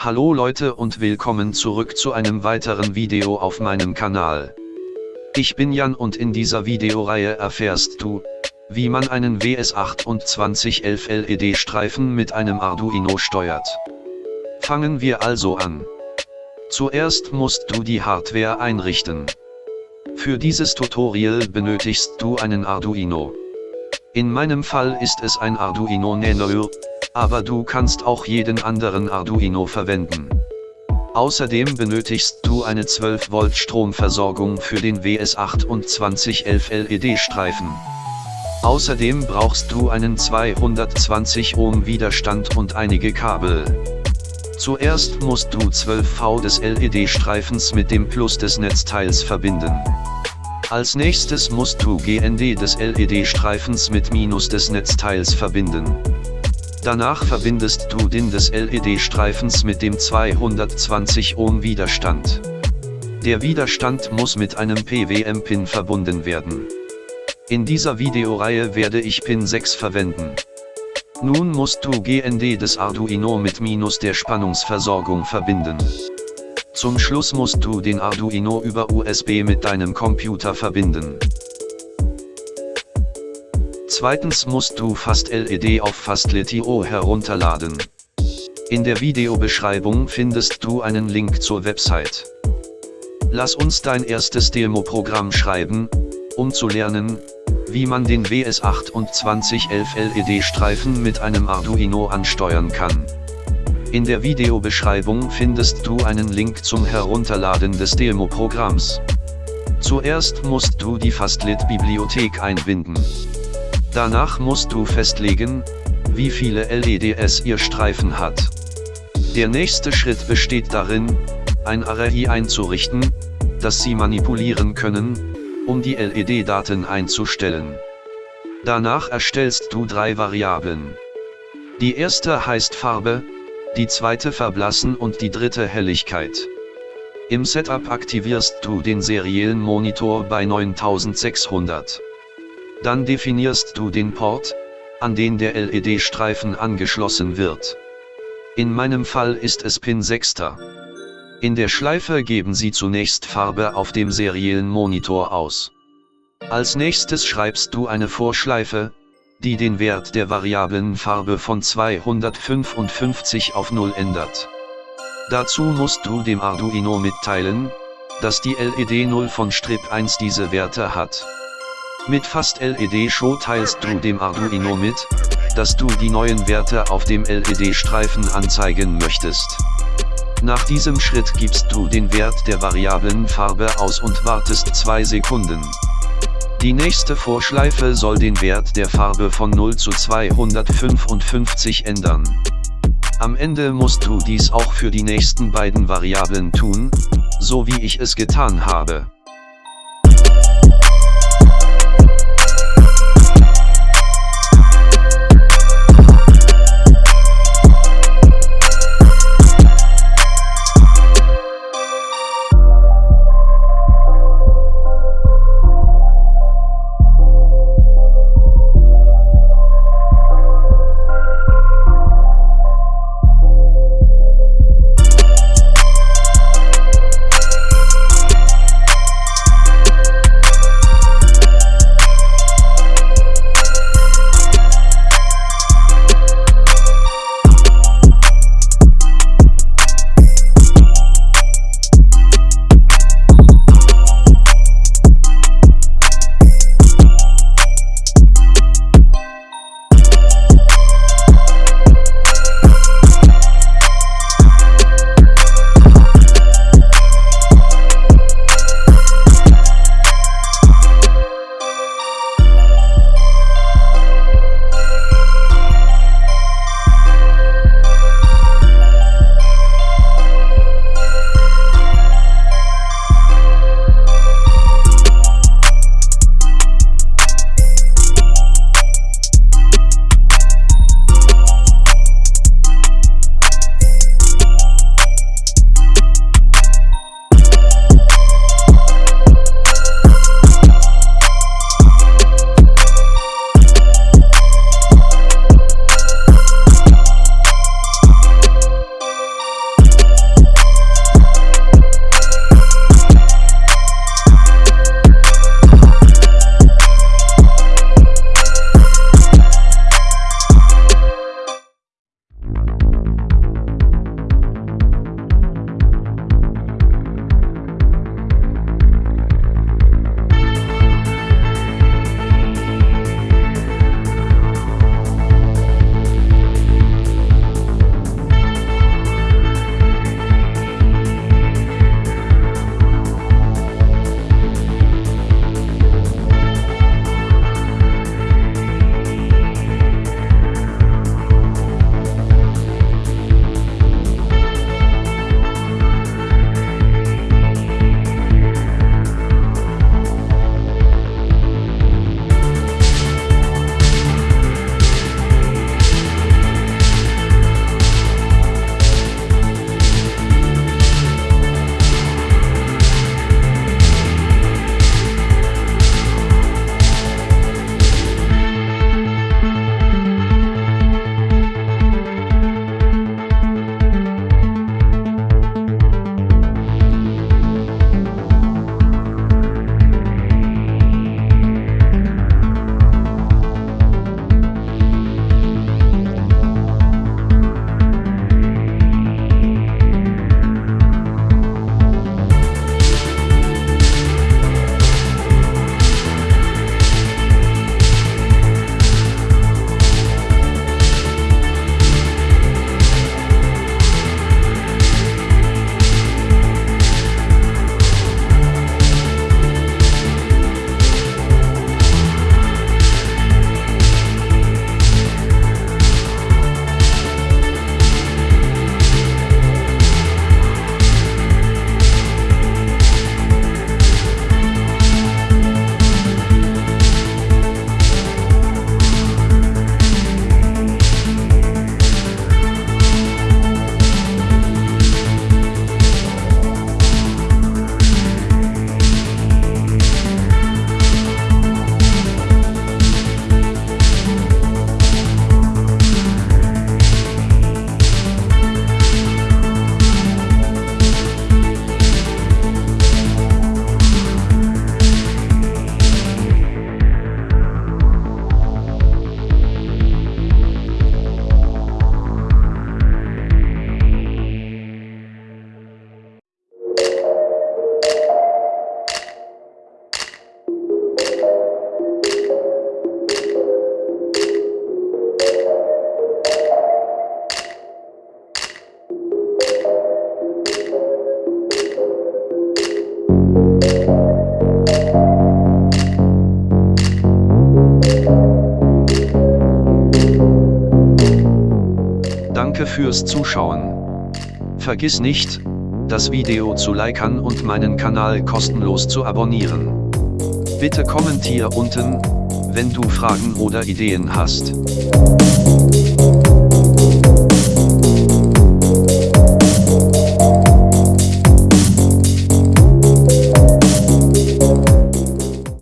Hallo Leute und willkommen zurück zu einem weiteren Video auf meinem Kanal. Ich bin Jan und in dieser Videoreihe erfährst du, wie man einen WS2811 LED-Streifen mit einem Arduino steuert. Fangen wir also an. Zuerst musst du die Hardware einrichten. Für dieses Tutorial benötigst du einen Arduino. In meinem Fall ist es ein Arduino Nano, aber du kannst auch jeden anderen Arduino verwenden. Außerdem benötigst du eine 12 Volt Stromversorgung für den WS2811 LED-Streifen. Außerdem brauchst du einen 220 Ohm Widerstand und einige Kabel. Zuerst musst du 12 V des LED-Streifens mit dem Plus des Netzteils verbinden. Als nächstes musst du GND des LED-Streifens mit Minus des Netzteils verbinden. Danach verbindest du den des LED-Streifens mit dem 220 Ohm Widerstand. Der Widerstand muss mit einem PWM-Pin verbunden werden. In dieser Videoreihe werde ich Pin 6 verwenden. Nun musst du GND des Arduino mit Minus der Spannungsversorgung verbinden. Zum Schluss musst du den Arduino über USB mit deinem Computer verbinden. Zweitens musst du FastLED auf Fastlet.io herunterladen. In der Videobeschreibung findest du einen Link zur Website. Lass uns dein erstes Demo-Programm schreiben, um zu lernen, wie man den WS2811 LED-Streifen mit einem Arduino ansteuern kann. In der Videobeschreibung findest du einen Link zum Herunterladen des Demo-Programms. Zuerst musst du die Fastlit-Bibliothek einbinden. Danach musst du festlegen, wie viele LEDs ihr Streifen hat. Der nächste Schritt besteht darin, ein Array einzurichten, das sie manipulieren können, um die LED-Daten einzustellen. Danach erstellst du drei Variablen. Die erste heißt Farbe, die zweite Verblassen und die dritte Helligkeit. Im Setup aktivierst du den seriellen Monitor bei 9600. Dann definierst du den Port, an den der LED-Streifen angeschlossen wird. In meinem Fall ist es Pin 6. In der Schleife geben Sie zunächst Farbe auf dem seriellen Monitor aus. Als nächstes schreibst du eine Vorschleife, die den Wert der variablen Farbe von 255 auf 0 ändert. Dazu musst du dem Arduino mitteilen, dass die LED 0 von Strip 1 diese Werte hat. Mit Fast LED Show teilst du dem Arduino mit, dass du die neuen Werte auf dem LED-Streifen anzeigen möchtest. Nach diesem Schritt gibst du den Wert der variablen Farbe aus und wartest 2 Sekunden. Die nächste Vorschleife soll den Wert der Farbe von 0 zu 255 ändern. Am Ende musst du dies auch für die nächsten beiden Variablen tun, so wie ich es getan habe. Fürs Zuschauen. Vergiss nicht, das Video zu liken und meinen Kanal kostenlos zu abonnieren. Bitte kommentier unten, wenn du Fragen oder Ideen hast.